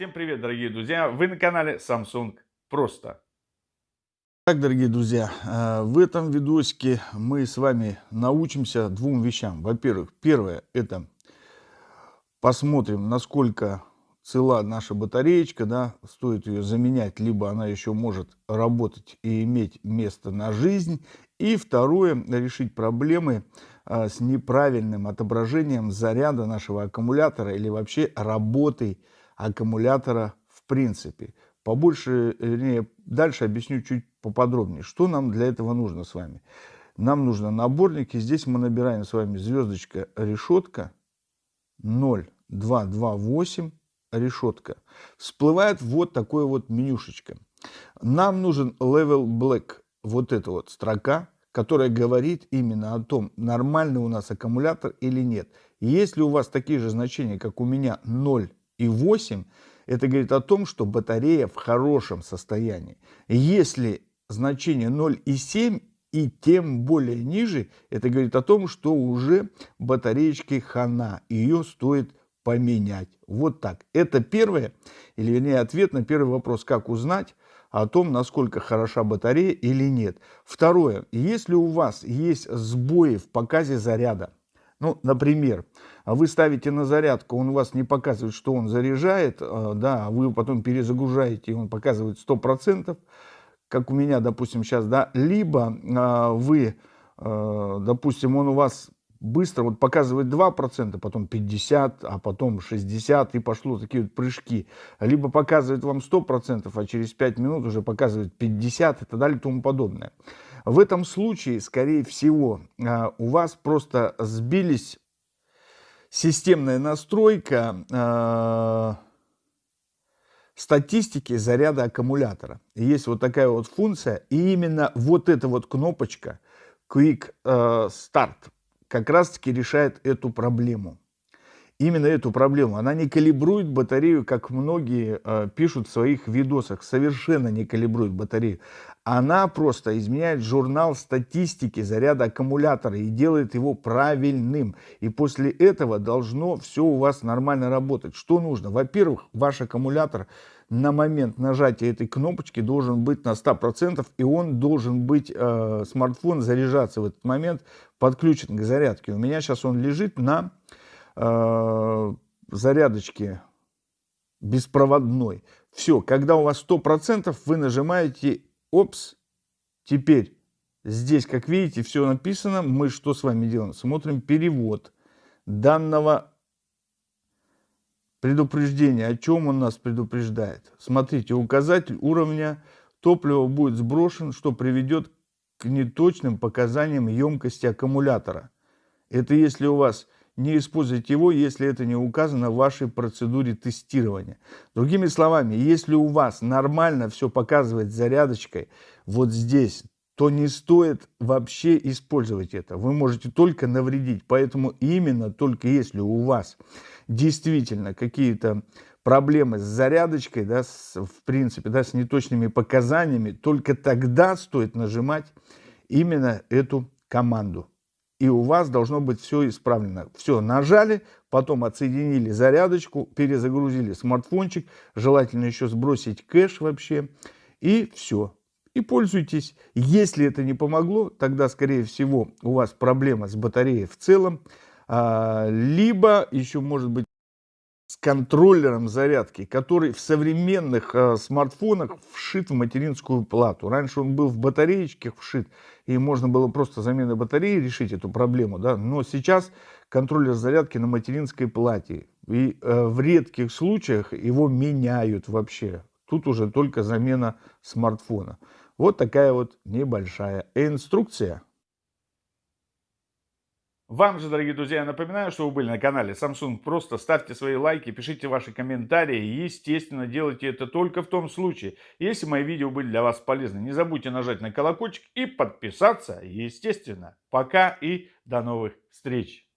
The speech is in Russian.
Всем привет, дорогие друзья! Вы на канале Samsung Просто. Так, дорогие друзья, э, в этом видосике мы с вами научимся двум вещам. Во-первых, первое – это посмотрим, насколько цела наша батареечка, да, стоит ее заменять, либо она еще может работать и иметь место на жизнь. И второе – решить проблемы э, с неправильным отображением заряда нашего аккумулятора или вообще работой аккумулятора в принципе. Побольше, вернее, дальше объясню чуть поподробнее, что нам для этого нужно с вами. Нам нужно наборник, и здесь мы набираем с вами звездочка решетка 0228 решетка. Всплывает вот такое вот менюшечка. Нам нужен level black, вот эта вот строка, которая говорит именно о том, нормальный у нас аккумулятор или нет. Если у вас такие же значения, как у меня 0 и 8, это говорит о том, что батарея в хорошем состоянии. Если значение 0 и 7 и тем более ниже, это говорит о том, что уже батареечки хана, ее стоит поменять. Вот так. Это первое, или вернее ответ на первый вопрос, как узнать о том, насколько хороша батарея или нет. Второе, если у вас есть сбои в показе заряда, ну, например, вы ставите на зарядку, он у вас не показывает, что он заряжает, э, да, а вы потом перезагружаете, и он показывает 100%, как у меня, допустим, сейчас, да, либо э, вы, допустим, он у вас быстро вот показывает 2%, потом 50, а потом 60, и пошло такие вот прыжки. Либо показывает вам 100%, а через 5 минут уже показывает 50 и так далее и тому подобное. В этом случае, скорее всего, а, у вас просто сбились системная настройка а, статистики заряда аккумулятора. Есть вот такая вот функция, и именно вот эта вот кнопочка Quick а, Start как раз-таки решает эту проблему именно эту проблему. Она не калибрует батарею, как многие э, пишут в своих видосах, совершенно не калибрует батарею. Она просто изменяет журнал статистики заряда аккумулятора и делает его правильным. И после этого должно все у вас нормально работать. Что нужно? Во-первых, ваш аккумулятор на момент нажатия этой кнопочки должен быть на 100%, и он должен быть, э, смартфон заряжаться в этот момент, подключен к зарядке. У меня сейчас он лежит на э, зарядочки беспроводной. Все, когда у вас 100%, вы нажимаете «Опс». Теперь здесь, как видите, все написано. Мы что с вами делаем? Смотрим перевод данного предупреждения. О чем он нас предупреждает? Смотрите, указатель уровня топлива будет сброшен, что приведет к неточным показаниям емкости аккумулятора. Это если у вас не используйте его, если это не указано в вашей процедуре тестирования. Другими словами, если у вас нормально все показывает зарядочкой вот здесь, то не стоит вообще использовать это. Вы можете только навредить. Поэтому именно только если у вас действительно какие-то проблемы с зарядочкой, да, с, в принципе, да, с неточными показаниями, только тогда стоит нажимать именно эту команду и у вас должно быть все исправлено. Все, нажали, потом отсоединили зарядочку, перезагрузили смартфончик, желательно еще сбросить кэш вообще, и все. И пользуйтесь. Если это не помогло, тогда, скорее всего, у вас проблема с батареей в целом, а, либо еще может быть контроллером зарядки, который в современных э, смартфонах вшит в материнскую плату. Раньше он был в батареечке вшит, и можно было просто заменой батареи решить эту проблему. Да? Но сейчас контроллер зарядки на материнской плате. И э, в редких случаях его меняют вообще. Тут уже только замена смартфона. Вот такая вот небольшая инструкция. Вам же, дорогие друзья, я напоминаю, что вы были на канале Samsung. Просто ставьте свои лайки, пишите ваши комментарии. И, естественно, делайте это только в том случае, если мои видео были для вас полезны. Не забудьте нажать на колокольчик и подписаться, естественно. Пока и до новых встреч.